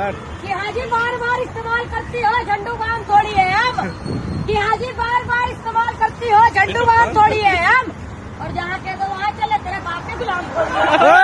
Start कि हाजी बार बार इस्तेमाल करती हो झंडू बाम थोड़ी है हम। कि हाजी बार बार इस्तेमाल करती हो झंडू बाम थोड़ी है हम। और जहाँ के तो वहाँ चले तेरे बाप के गुलाम थोड़ी